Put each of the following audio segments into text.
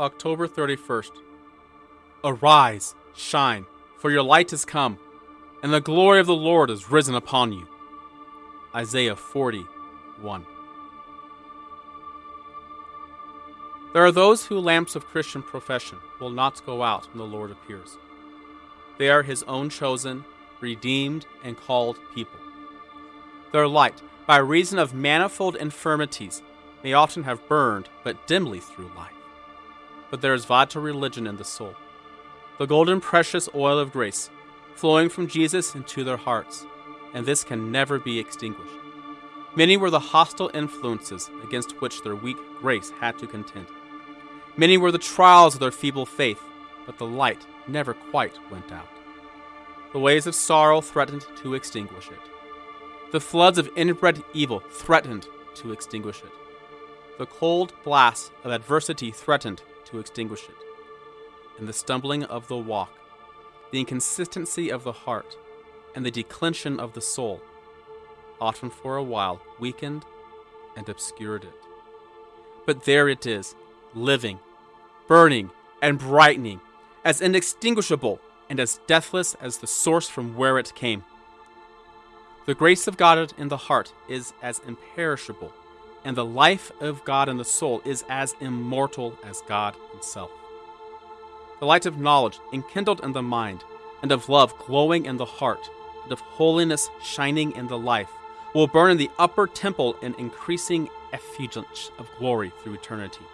October 31st. Arise, shine, for your light is come, and the glory of the Lord is risen upon you. Isaiah 41. There are those who lamps of Christian profession will not go out when the Lord appears. They are his own chosen, redeemed, and called people. Their light, by reason of manifold infirmities, may often have burned but dimly through life. But there is vital religion in the soul, the golden precious oil of grace, flowing from Jesus into their hearts, and this can never be extinguished. Many were the hostile influences against which their weak grace had to contend. Many were the trials of their feeble faith, but the light never quite went out. The waves of sorrow threatened to extinguish it. The floods of inbred evil threatened to extinguish it. The cold blasts of adversity threatened to extinguish it. And the stumbling of the walk, the inconsistency of the heart, and the declension of the soul, often for a while weakened and obscured it. But there it is, living, burning, and brightening, as inextinguishable and as deathless as the source from where it came. The grace of God in the heart is as imperishable, and the life of God in the soul is as immortal as God Himself. The light of knowledge enkindled in the mind, and of love glowing in the heart, and of holiness shining in the life, will burn in the upper temple in increasing effulgence of glory through eternity.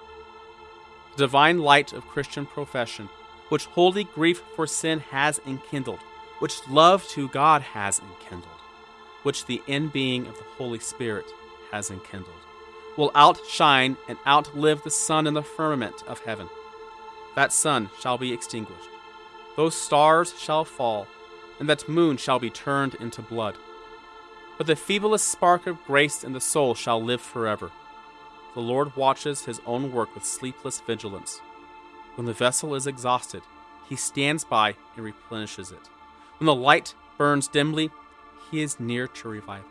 The divine light of Christian profession, which holy grief for sin has enkindled, which love to God has enkindled, which the in being of the Holy Spirit has enkindled, will outshine and outlive the sun in the firmament of heaven. That sun shall be extinguished, those stars shall fall, and that moon shall be turned into blood. But the feeblest spark of grace in the soul shall live forever. The Lord watches his own work with sleepless vigilance. When the vessel is exhausted, he stands by and replenishes it. When the light burns dimly, he is near to revive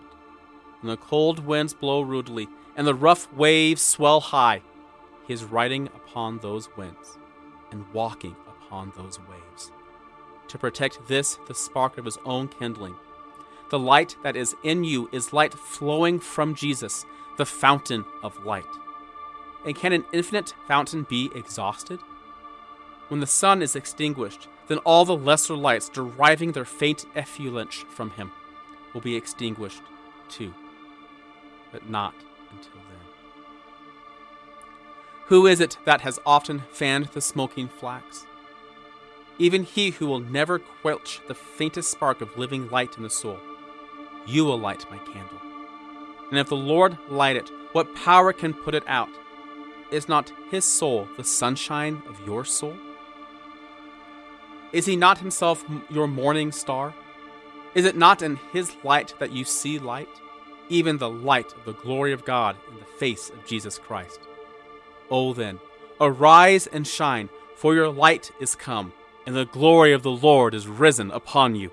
When the cold winds blow rudely and the rough waves swell high, he is riding upon those winds and walking upon those waves. To protect this, the spark of his own kindling. The light that is in you is light flowing from Jesus, the fountain of light. And can an infinite fountain be exhausted? When the sun is extinguished, then all the lesser lights deriving their faint effulgence from him will be extinguished too. But not until then. Who is it that has often fanned the smoking flax? Even he who will never quench the faintest spark of living light in the soul. You will light my candle. And if the Lord light it, what power can put it out? Is not his soul the sunshine of your soul? Is he not himself your morning star? Is it not in his light that you see light, even the light of the glory of God in the face of Jesus Christ? Oh, then, arise and shine, for your light is come, and the glory of the Lord is risen upon you.